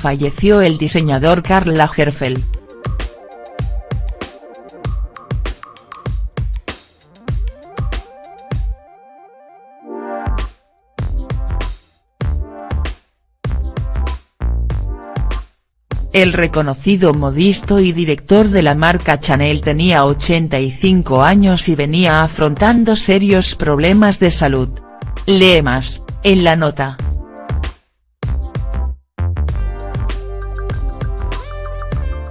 falleció el diseñador Karl Lagerfeld. El reconocido modisto y director de la marca Chanel tenía 85 años y venía afrontando serios problemas de salud. Lee más, en la nota.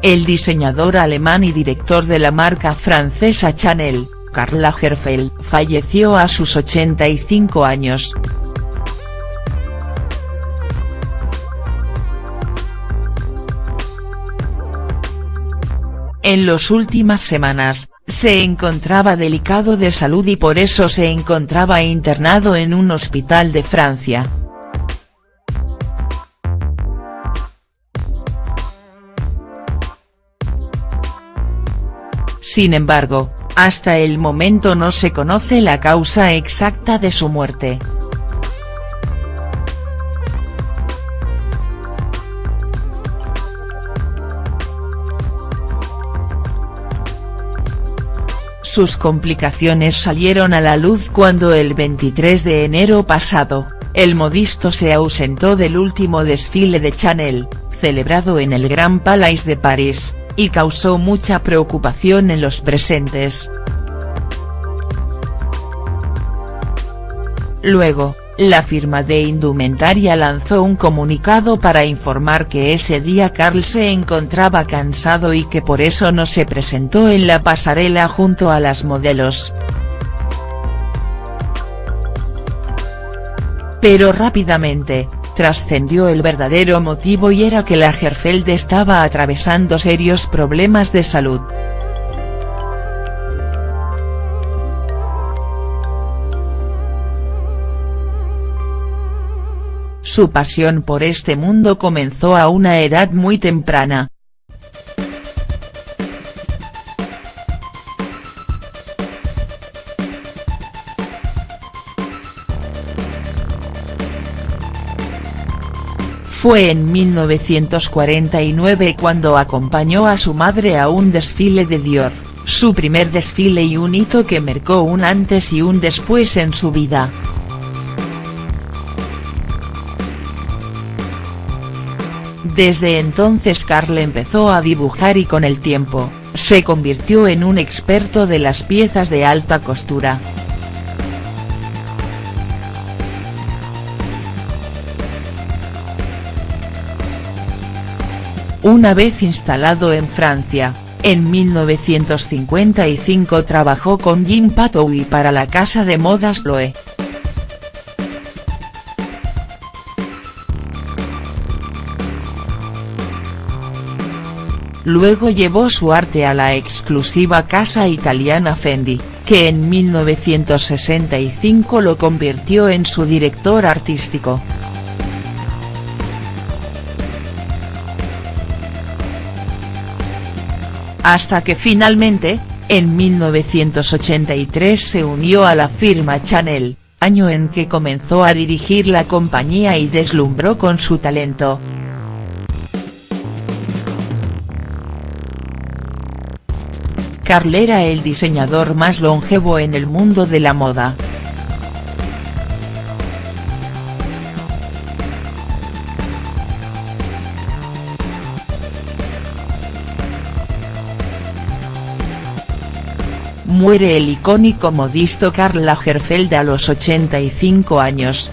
El diseñador alemán y director de la marca francesa Chanel, Karl Lagerfeld, falleció a sus 85 años. En las últimas semanas, se encontraba delicado de salud y por eso se encontraba internado en un hospital de Francia. Sin embargo, hasta el momento no se conoce la causa exacta de su muerte. Sus complicaciones salieron a la luz cuando el 23 de enero pasado, el modisto se ausentó del último desfile de Chanel, celebrado en el Grand Palais de París, y causó mucha preocupación en los presentes. Luego, la firma de indumentaria lanzó un comunicado para informar que ese día Carl se encontraba cansado y que por eso no se presentó en la pasarela junto a las modelos. Pero rápidamente, trascendió el verdadero motivo y era que Lagerfeld estaba atravesando serios problemas de salud. Su pasión por este mundo comenzó a una edad muy temprana. Fue en 1949 cuando acompañó a su madre a un desfile de Dior, su primer desfile y un hito que marcó un antes y un después en su vida. Desde entonces Karl empezó a dibujar y con el tiempo, se convirtió en un experto de las piezas de alta costura. Una vez instalado en Francia, en 1955 trabajó con Jim Patoui para la casa de modas Loe. Luego llevó su arte a la exclusiva casa italiana Fendi, que en 1965 lo convirtió en su director artístico. Hasta que finalmente, en 1983 se unió a la firma Chanel, año en que comenzó a dirigir la compañía y deslumbró con su talento. Karl era el diseñador más longevo en el mundo de la moda. Muere el icónico modisto Karl Lagerfeld a los 85 años.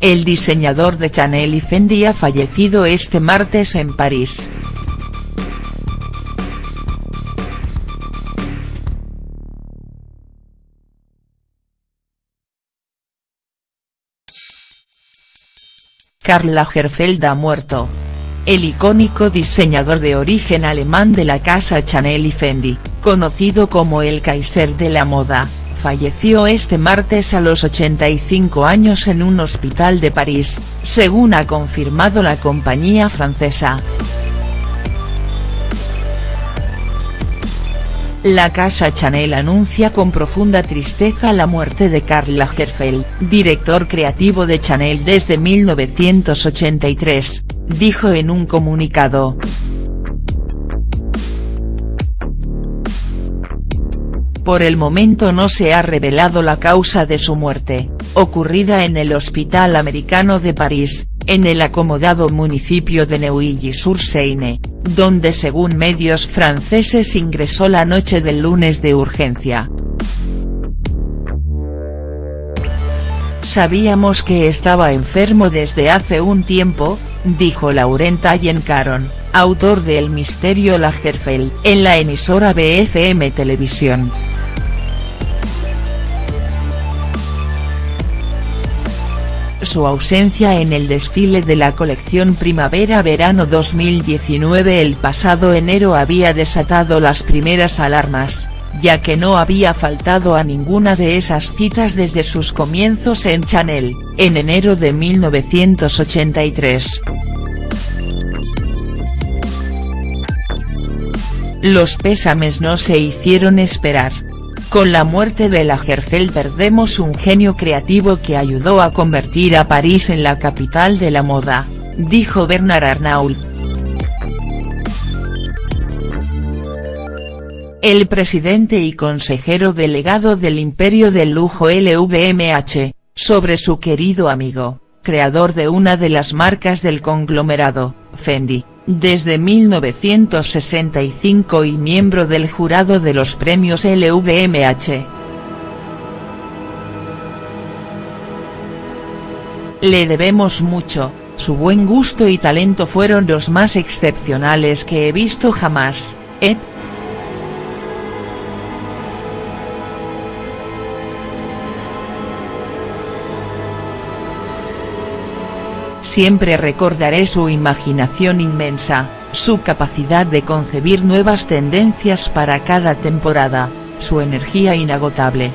El diseñador de Chanel y Fendi ha fallecido este martes en París. Karl Lagerfeld ha muerto. El icónico diseñador de origen alemán de la casa Chanel y Fendi, conocido como el Kaiser de la moda, falleció este martes a los 85 años en un hospital de París, según ha confirmado la compañía francesa. La casa Chanel anuncia con profunda tristeza la muerte de Karl Lagerfeld, director creativo de Chanel desde 1983, dijo en un comunicado. Por el momento no se ha revelado la causa de su muerte, ocurrida en el Hospital Americano de París, en el acomodado municipio de Neuilly-sur-Seine, donde según medios franceses ingresó la noche del lunes de urgencia. Sabíamos que estaba enfermo desde hace un tiempo, dijo Laurent Allen-Caron, autor de El misterio Lagerfeld, en la emisora BFM Televisión. Su ausencia en el desfile de la colección Primavera-Verano 2019 el pasado enero había desatado las primeras alarmas, ya que no había faltado a ninguna de esas citas desde sus comienzos en Chanel, en enero de 1983. Los pésames no se hicieron esperar. Con la muerte de Lagerfeld perdemos un genio creativo que ayudó a convertir a París en la capital de la moda, dijo Bernard Arnault. El presidente y consejero delegado del imperio del lujo LVMH, sobre su querido amigo, creador de una de las marcas del conglomerado, Fendi, desde 1965 y miembro del jurado de los premios LVMH. Le debemos mucho, su buen gusto y talento fueron los más excepcionales que he visto jamás, Ed, Siempre recordaré su imaginación inmensa, su capacidad de concebir nuevas tendencias para cada temporada, su energía inagotable.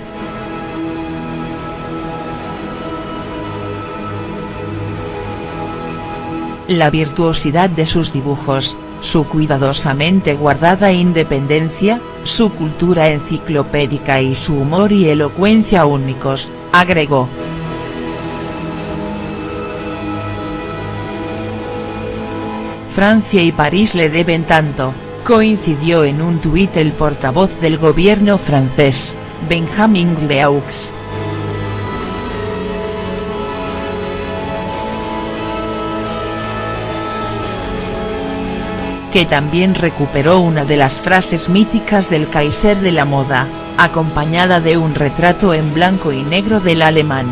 La virtuosidad de sus dibujos, su cuidadosamente guardada independencia, su cultura enciclopédica y su humor y elocuencia únicos, agregó. Francia y París le deben tanto, coincidió en un tuit el portavoz del gobierno francés, Benjamin Leaux. que también recuperó una de las frases míticas del Kaiser de la moda, acompañada de un retrato en blanco y negro del alemán.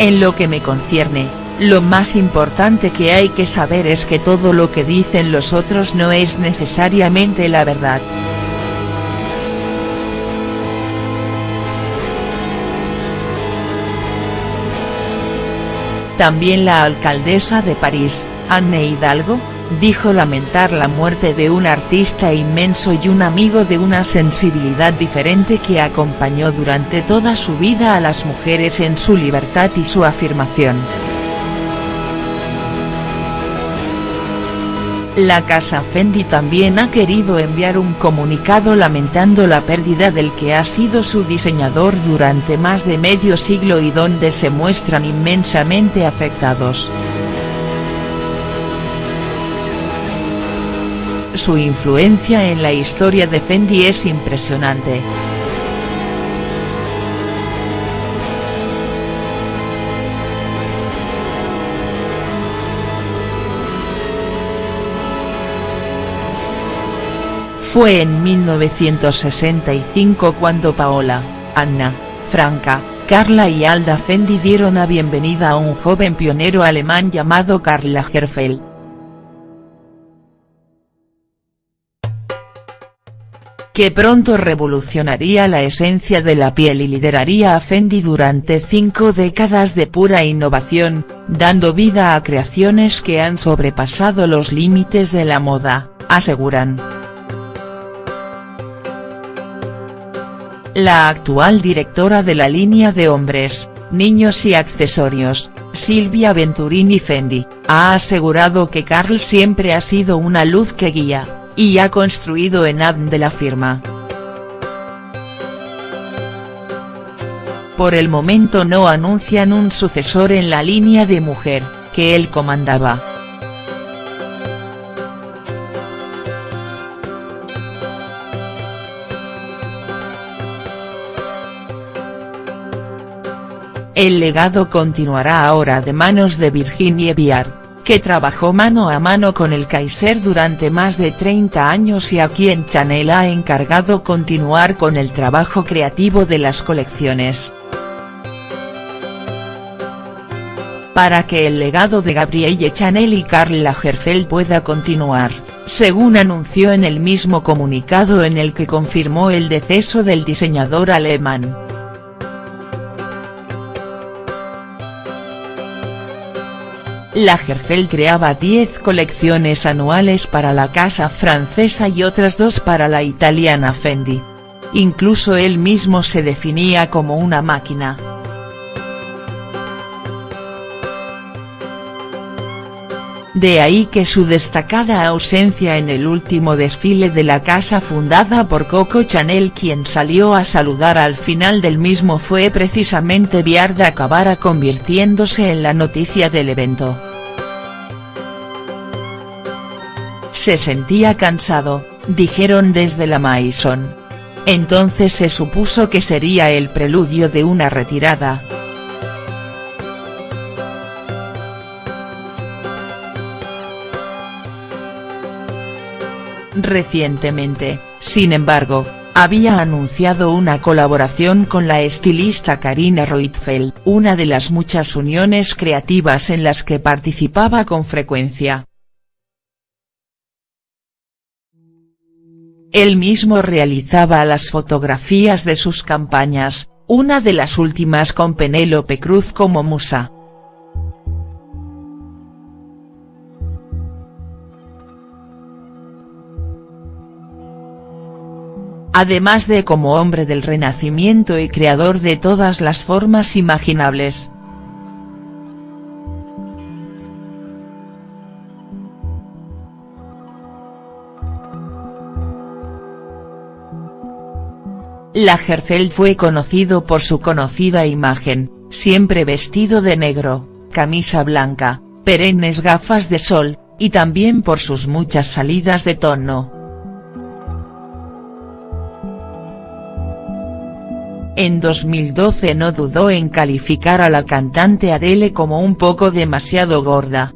En lo que me concierne, lo más importante que hay que saber es que todo lo que dicen los otros no es necesariamente la verdad. También la alcaldesa de París, Anne Hidalgo, dijo lamentar la muerte de un artista inmenso y un amigo de una sensibilidad diferente que acompañó durante toda su vida a las mujeres en su libertad y su afirmación. La casa Fendi también ha querido enviar un comunicado lamentando la pérdida del que ha sido su diseñador durante más de medio siglo y donde se muestran inmensamente afectados. Su influencia en la historia de Fendi es impresionante. Fue en 1965 cuando Paola, Anna, Franca, Carla y Alda Fendi dieron la bienvenida a un joven pionero alemán llamado Karl Lagerfeld. Que pronto revolucionaría la esencia de la piel y lideraría a Fendi durante cinco décadas de pura innovación, dando vida a creaciones que han sobrepasado los límites de la moda, aseguran. La actual directora de la línea de hombres, niños y accesorios, Silvia Venturini Fendi, ha asegurado que Carl siempre ha sido una luz que guía, y ha construido en ADN de la firma. Por el momento no anuncian un sucesor en la línea de mujer, que él comandaba. El legado continuará ahora de manos de Virginie Viard, que trabajó mano a mano con el Kaiser durante más de 30 años y a quien Chanel ha encargado continuar con el trabajo creativo de las colecciones. Para que el legado de Gabrielle Chanel y Karl Lagerfeld pueda continuar, según anunció en el mismo comunicado en el que confirmó el deceso del diseñador alemán. Lagerfeld creaba 10 colecciones anuales para la casa francesa y otras dos para la italiana Fendi. Incluso él mismo se definía como una máquina. De ahí que su destacada ausencia en el último desfile de la casa fundada por Coco Chanel quien salió a saludar al final del mismo fue precisamente Viard acabara convirtiéndose en la noticia del evento. Se sentía cansado, dijeron desde la Maison. Entonces se supuso que sería el preludio de una retirada. Recientemente, sin embargo, había anunciado una colaboración con la estilista Karina Roitfeld, una de las muchas uniones creativas en las que participaba con frecuencia. Él mismo realizaba las fotografías de sus campañas, una de las últimas con Penélope Cruz como musa. además de como hombre del renacimiento y creador de todas las formas imaginables. Lagerfeld fue conocido por su conocida imagen, siempre vestido de negro, camisa blanca, perennes gafas de sol, y también por sus muchas salidas de tono. En 2012 no dudó en calificar a la cantante Adele como un poco demasiado gorda.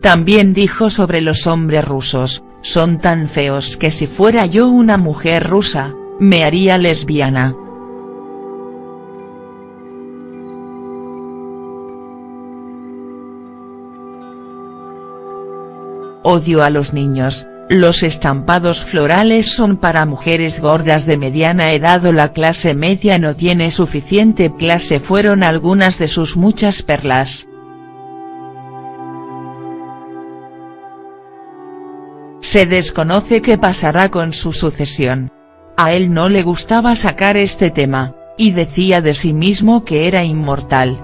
También dijo sobre los hombres rusos, son tan feos que si fuera yo una mujer rusa, me haría lesbiana. Odio a los niños, los estampados florales son para mujeres gordas de mediana edad o la clase media no tiene suficiente clase fueron algunas de sus muchas perlas. Se desconoce qué pasará con su sucesión. A él no le gustaba sacar este tema, y decía de sí mismo que era inmortal.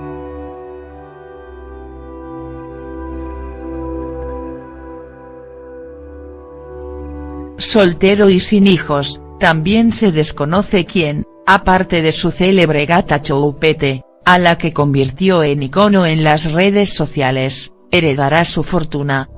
soltero y sin hijos, también se desconoce quién, aparte de su célebre gata Choupette, a la que convirtió en icono en las redes sociales, heredará su fortuna,